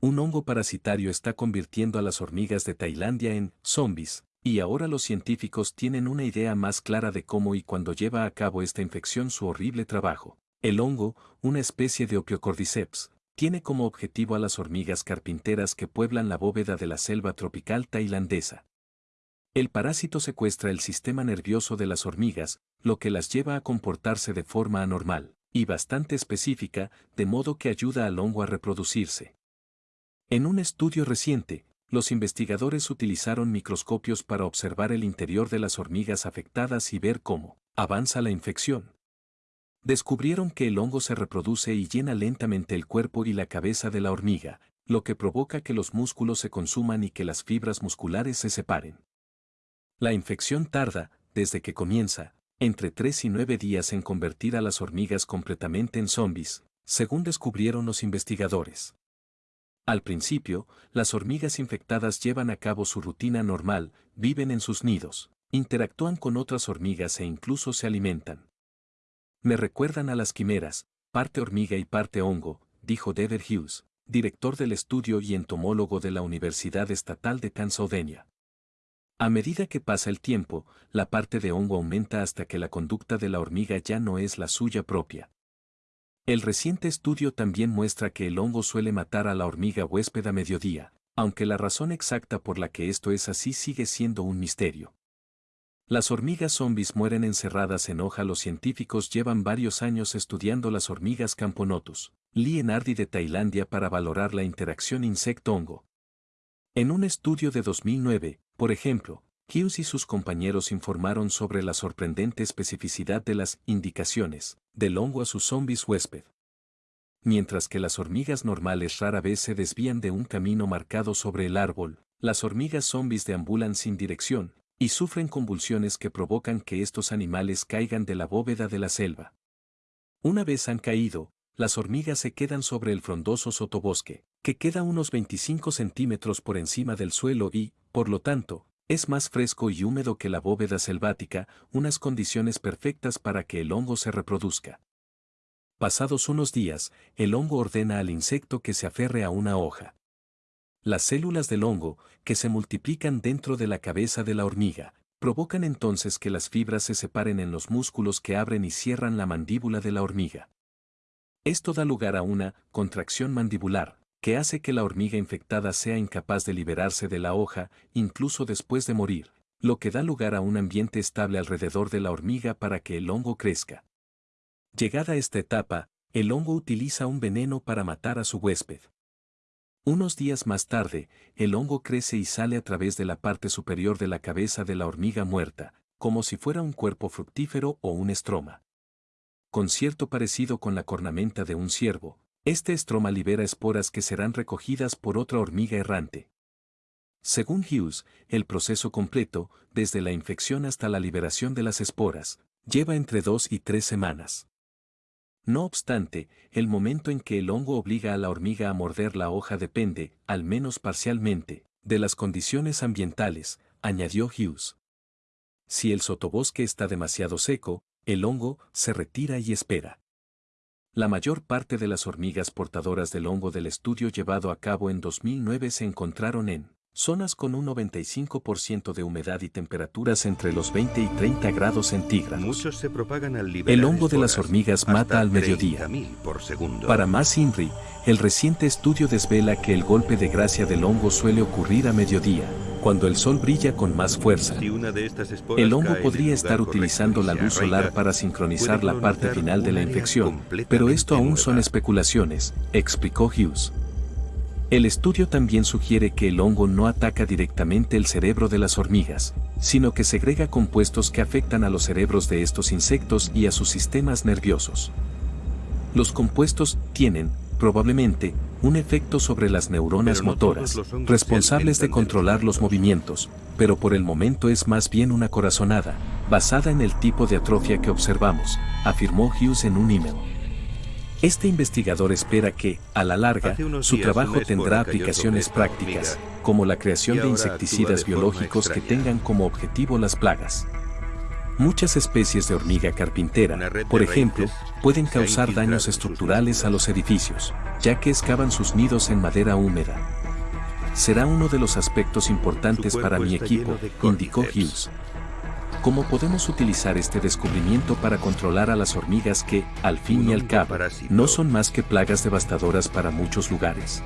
Un hongo parasitario está convirtiendo a las hormigas de Tailandia en zombies, y ahora los científicos tienen una idea más clara de cómo y cuándo lleva a cabo esta infección su horrible trabajo. El hongo, una especie de Opiocordyceps, tiene como objetivo a las hormigas carpinteras que pueblan la bóveda de la selva tropical tailandesa. El parásito secuestra el sistema nervioso de las hormigas, lo que las lleva a comportarse de forma anormal, y bastante específica, de modo que ayuda al hongo a reproducirse. En un estudio reciente, los investigadores utilizaron microscopios para observar el interior de las hormigas afectadas y ver cómo avanza la infección. Descubrieron que el hongo se reproduce y llena lentamente el cuerpo y la cabeza de la hormiga, lo que provoca que los músculos se consuman y que las fibras musculares se separen. La infección tarda, desde que comienza, entre 3 y 9 días en convertir a las hormigas completamente en zombies, según descubrieron los investigadores. Al principio, las hormigas infectadas llevan a cabo su rutina normal, viven en sus nidos, interactúan con otras hormigas e incluso se alimentan. Me recuerdan a las quimeras, parte hormiga y parte hongo, dijo Dever Hughes, director del estudio y entomólogo de la Universidad Estatal de Pennsylvania. A medida que pasa el tiempo, la parte de hongo aumenta hasta que la conducta de la hormiga ya no es la suya propia. El reciente estudio también muestra que el hongo suele matar a la hormiga huésped a mediodía, aunque la razón exacta por la que esto es así sigue siendo un misterio. Las hormigas zombies mueren encerradas en hoja. Los científicos llevan varios años estudiando las hormigas camponotus, Lienardi de Tailandia para valorar la interacción insecto-hongo. En un estudio de 2009, por ejemplo, Hughes y sus compañeros informaron sobre la sorprendente especificidad de las indicaciones del hongo a sus zombies huésped. Mientras que las hormigas normales rara vez se desvían de un camino marcado sobre el árbol, las hormigas zombies deambulan sin dirección, y sufren convulsiones que provocan que estos animales caigan de la bóveda de la selva. Una vez han caído, las hormigas se quedan sobre el frondoso sotobosque, que queda unos 25 centímetros por encima del suelo y, por lo tanto, es más fresco y húmedo que la bóveda selvática, unas condiciones perfectas para que el hongo se reproduzca. Pasados unos días, el hongo ordena al insecto que se aferre a una hoja. Las células del hongo, que se multiplican dentro de la cabeza de la hormiga, provocan entonces que las fibras se separen en los músculos que abren y cierran la mandíbula de la hormiga. Esto da lugar a una contracción mandibular, que hace que la hormiga infectada sea incapaz de liberarse de la hoja, incluso después de morir, lo que da lugar a un ambiente estable alrededor de la hormiga para que el hongo crezca. Llegada esta etapa, el hongo utiliza un veneno para matar a su huésped. Unos días más tarde, el hongo crece y sale a través de la parte superior de la cabeza de la hormiga muerta, como si fuera un cuerpo fructífero o un estroma. Con cierto parecido con la cornamenta de un ciervo, este estroma libera esporas que serán recogidas por otra hormiga errante. Según Hughes, el proceso completo, desde la infección hasta la liberación de las esporas, lleva entre dos y tres semanas. No obstante, el momento en que el hongo obliga a la hormiga a morder la hoja depende, al menos parcialmente, de las condiciones ambientales, añadió Hughes. Si el sotobosque está demasiado seco, el hongo se retira y espera. La mayor parte de las hormigas portadoras del hongo del estudio llevado a cabo en 2009 se encontraron en zonas con un 95% de humedad y temperaturas entre los 20 y 30 grados centígrados. Muchos se propagan al el hongo de las hormigas mata al mediodía. Por. Para más INRI, el reciente estudio desvela que el golpe de gracia del hongo suele ocurrir a mediodía, cuando el sol brilla con más fuerza. El hongo podría estar utilizando la luz solar para sincronizar la parte final de la infección, pero esto aún son especulaciones, explicó Hughes. El estudio también sugiere que el hongo no ataca directamente el cerebro de las hormigas, sino que segrega compuestos que afectan a los cerebros de estos insectos y a sus sistemas nerviosos. Los compuestos tienen, probablemente, un efecto sobre las neuronas no motoras, responsables de controlar los movimientos, pero por el momento es más bien una corazonada, basada en el tipo de atrofia que observamos, afirmó Hughes en un email. Este investigador espera que, a la larga, su trabajo tendrá aplicaciones prácticas, como la creación de insecticidas biológicos que tengan como objetivo las plagas. Muchas especies de hormiga carpintera, por ejemplo, pueden causar daños estructurales a los edificios, ya que excavan sus nidos en madera húmeda. Será uno de los aspectos importantes para mi equipo, indicó. Hughes. ¿Cómo podemos utilizar este descubrimiento para controlar a las hormigas que, al fin y al cabo, no son más que plagas devastadoras para muchos lugares?